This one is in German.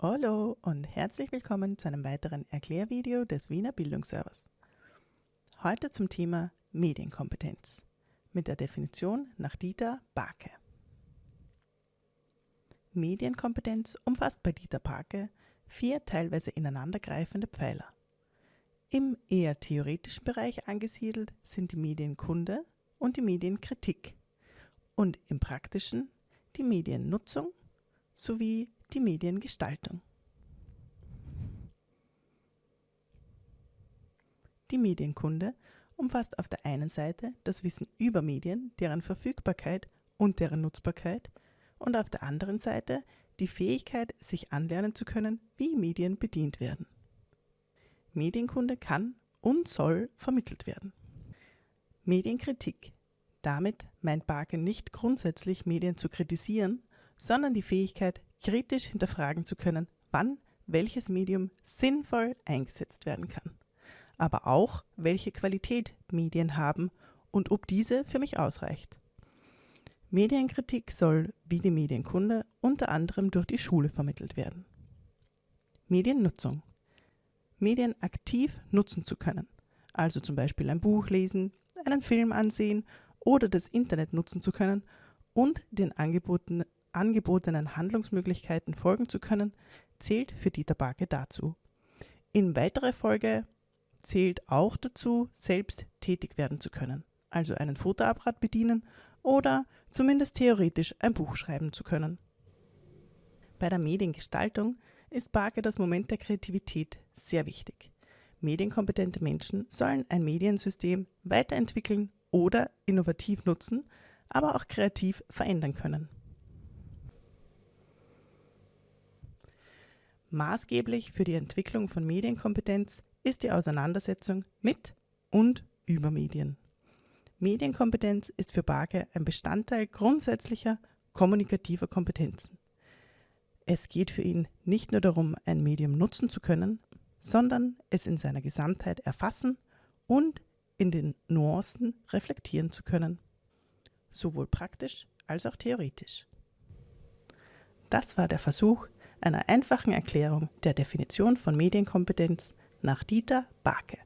Hallo und herzlich willkommen zu einem weiteren Erklärvideo des Wiener Bildungsservers. Heute zum Thema Medienkompetenz mit der Definition nach Dieter Barke. Medienkompetenz umfasst bei Dieter Barke vier teilweise ineinandergreifende Pfeiler. Im eher theoretischen Bereich angesiedelt sind die Medienkunde und die Medienkritik und im praktischen die Mediennutzung sowie die Mediengestaltung. Die Medienkunde umfasst auf der einen Seite das Wissen über Medien, deren Verfügbarkeit und deren Nutzbarkeit und auf der anderen Seite die Fähigkeit, sich anlernen zu können, wie Medien bedient werden. Medienkunde kann und soll vermittelt werden. Medienkritik. Damit meint Barke nicht grundsätzlich Medien zu kritisieren, sondern die Fähigkeit, kritisch hinterfragen zu können, wann welches Medium sinnvoll eingesetzt werden kann, aber auch, welche Qualität Medien haben und ob diese für mich ausreicht. Medienkritik soll, wie die Medienkunde, unter anderem durch die Schule vermittelt werden. Mediennutzung. Medien aktiv nutzen zu können, also zum Beispiel ein Buch lesen, einen Film ansehen oder das Internet nutzen zu können und den Angeboten angebotenen Handlungsmöglichkeiten folgen zu können, zählt für Dieter Barke dazu. In weiterer Folge zählt auch dazu, selbst tätig werden zu können, also einen Fotoapparat bedienen oder zumindest theoretisch ein Buch schreiben zu können. Bei der Mediengestaltung ist Barke das Moment der Kreativität sehr wichtig. Medienkompetente Menschen sollen ein Mediensystem weiterentwickeln oder innovativ nutzen, aber auch kreativ verändern können. Maßgeblich für die Entwicklung von Medienkompetenz ist die Auseinandersetzung mit und über Medien. Medienkompetenz ist für Barke ein Bestandteil grundsätzlicher kommunikativer Kompetenzen. Es geht für ihn nicht nur darum, ein Medium nutzen zu können, sondern es in seiner Gesamtheit erfassen und in den Nuancen reflektieren zu können, sowohl praktisch als auch theoretisch. Das war der Versuch, einer einfachen Erklärung der Definition von Medienkompetenz nach Dieter Barke.